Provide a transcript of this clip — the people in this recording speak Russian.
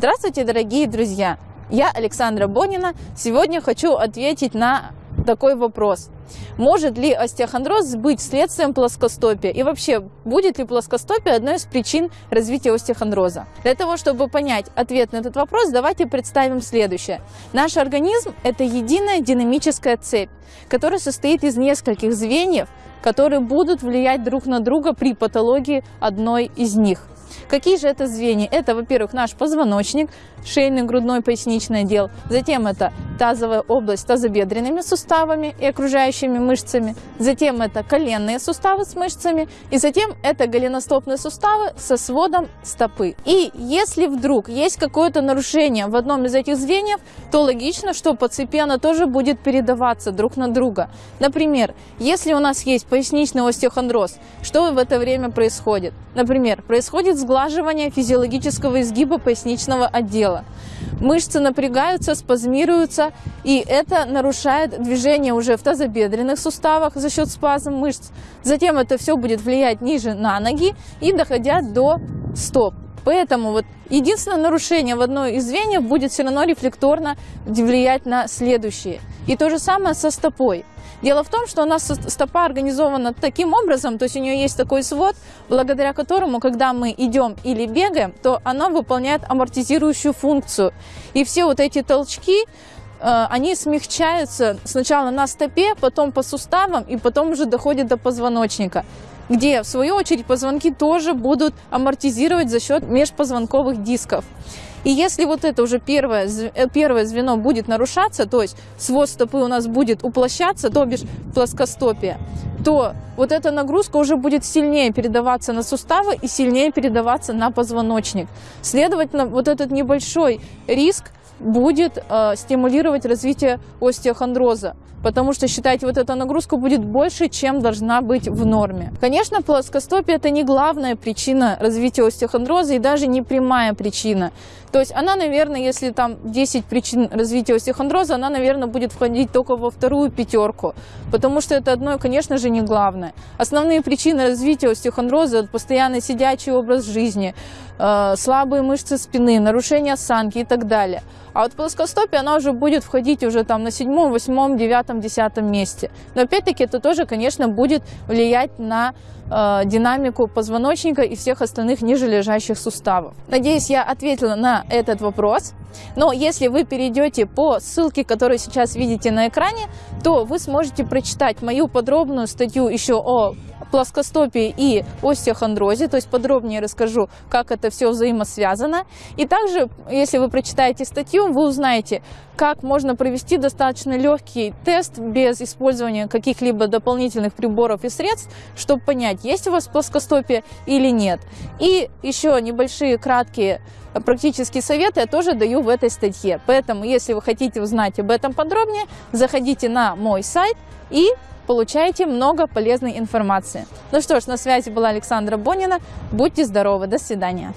Здравствуйте, дорогие друзья! Я Александра Бонина. Сегодня хочу ответить на такой вопрос. Может ли остеохондроз быть следствием плоскостопия? И вообще, будет ли плоскостопие одной из причин развития остеохондроза? Для того, чтобы понять ответ на этот вопрос, давайте представим следующее. Наш организм – это единая динамическая цепь, которая состоит из нескольких звеньев, которые будут влиять друг на друга при патологии одной из них. Какие же это звенья? Это, во-первых, наш позвоночник, шейный, грудной, поясничный отдел. Затем это тазовая область с тазобедренными суставами и окружающими мышцами. Затем это коленные суставы с мышцами. И затем это голеностопные суставы со сводом стопы. И если вдруг есть какое-то нарушение в одном из этих звеньев, то логично, что по цепи оно тоже будет передаваться друг на друга. Например, если у нас есть поясничный остеохондроз, что в это время происходит? Например, происходит сглаживание физиологического изгиба поясничного отдела. Мышцы напрягаются, спазмируются, и это нарушает движение уже в тазобедренных суставах за счет спазм мышц. Затем это все будет влиять ниже на ноги и доходя до стоп. Поэтому вот единственное нарушение в одной из звеньев будет все равно рефлекторно влиять на следующие. И то же самое со стопой. Дело в том, что у нас стопа организована таким образом, то есть у нее есть такой свод, благодаря которому, когда мы идем или бегаем, то она выполняет амортизирующую функцию. И все вот эти толчки, э, они смягчаются сначала на стопе, потом по суставам и потом уже доходят до позвоночника где, в свою очередь, позвонки тоже будут амортизировать за счет межпозвонковых дисков. И если вот это уже первое, э, первое звено будет нарушаться, то есть свод стопы у нас будет уплощаться, то бишь плоскостопие, то вот эта нагрузка уже будет сильнее передаваться на суставы и сильнее передаваться на позвоночник. Следовательно, вот этот небольшой риск будет э, стимулировать развитие остеохондроза, потому что, считайте, вот эта нагрузка будет больше, чем должна быть в норме. Конечно, плоскостопие – это не главная причина развития остеохондроза и даже не прямая причина. То есть она, наверное, если там 10 причин развития остеохондроза, она, наверное, будет входить только во вторую пятерку, потому что это одно, конечно же, не главное. Основные причины развития остеохондроза – это постоянный сидячий образ жизни, слабые мышцы спины, нарушение осанки и так далее. А вот плоскостопие, она уже будет входить уже там на седьмом, восьмом, девятом, десятом месте. Но опять-таки это тоже, конечно, будет влиять на э, динамику позвоночника и всех остальных ниже лежащих суставов. Надеюсь, я ответила на этот вопрос. Но если вы перейдете по ссылке, которую сейчас видите на экране, то вы сможете прочитать мою подробную статью еще о плоскостопии и остеохондрозе, то есть подробнее расскажу, как все взаимосвязано. И также, если вы прочитаете статью, вы узнаете, как можно провести достаточно легкий тест без использования каких-либо дополнительных приборов и средств, чтобы понять, есть у вас плоскостопие или нет. И еще небольшие краткие практические советы я тоже даю в этой статье. Поэтому, если вы хотите узнать об этом подробнее, заходите на мой сайт и получаете много полезной информации. Ну что ж, на связи была Александра Бонина. Будьте здоровы, до свидания.